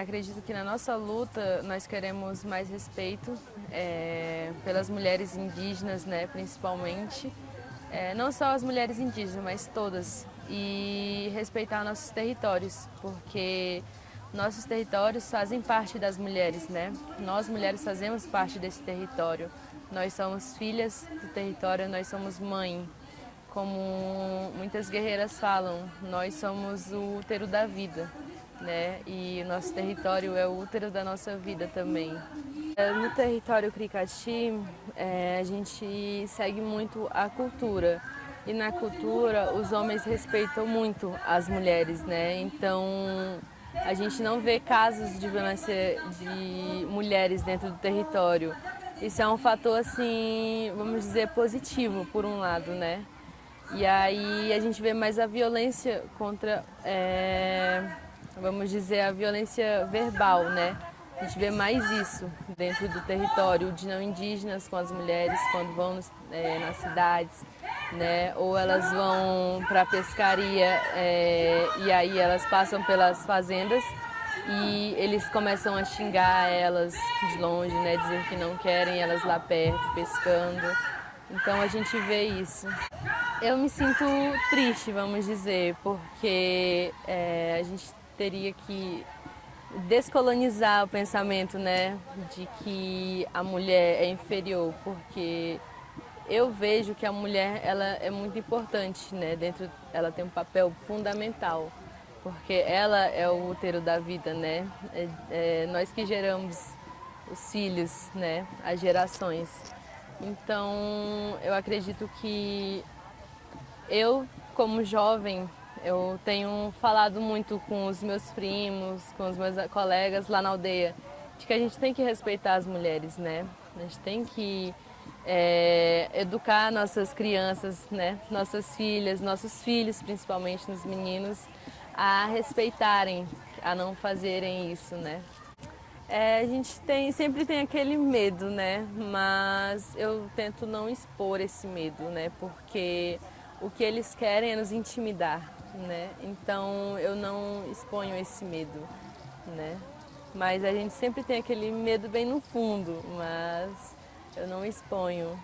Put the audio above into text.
acredito que na nossa luta nós queremos mais respeito é, pelas mulheres indígenas, né, principalmente. É, não só as mulheres indígenas, mas todas. E respeitar nossos territórios, porque nossos territórios fazem parte das mulheres, né? Nós mulheres fazemos parte desse território. Nós somos filhas do território, nós somos mãe. Como muitas guerreiras falam, nós somos o útero da vida né? E o nosso território é o útero da nossa vida também. É, no território Cricati, é, a gente segue muito a cultura. E na cultura, os homens respeitam muito as mulheres, né? Então, a gente não vê casos de violência de mulheres dentro do território. Isso é um fator, assim, vamos dizer, positivo, por um lado, né? E aí a gente vê mais a violência contra é, vamos dizer, a violência verbal, né? A gente vê mais isso dentro do território de não indígenas com as mulheres quando vão é, nas cidades, né? Ou elas vão para a pescaria é, e aí elas passam pelas fazendas e eles começam a xingar elas de longe, né? Dizer que não querem elas lá perto pescando. Então a gente vê isso. Eu me sinto triste, vamos dizer, porque é, a gente teria que descolonizar o pensamento, né, de que a mulher é inferior, porque eu vejo que a mulher ela é muito importante, né, dentro, ela tem um papel fundamental, porque ela é o útero da vida, né, é, é, nós que geramos os filhos, né, as gerações. Então, eu acredito que eu, como jovem, eu tenho falado muito com os meus primos, com os meus colegas lá na aldeia, de que a gente tem que respeitar as mulheres, né? A gente tem que é, educar nossas crianças, né? Nossas filhas, nossos filhos, principalmente nos meninos, a respeitarem, a não fazerem isso, né? É, a gente tem, sempre tem aquele medo, né? Mas eu tento não expor esse medo, né? Porque o que eles querem é nos intimidar, né? Então eu não exponho esse medo, né? Mas a gente sempre tem aquele medo bem no fundo, mas eu não exponho.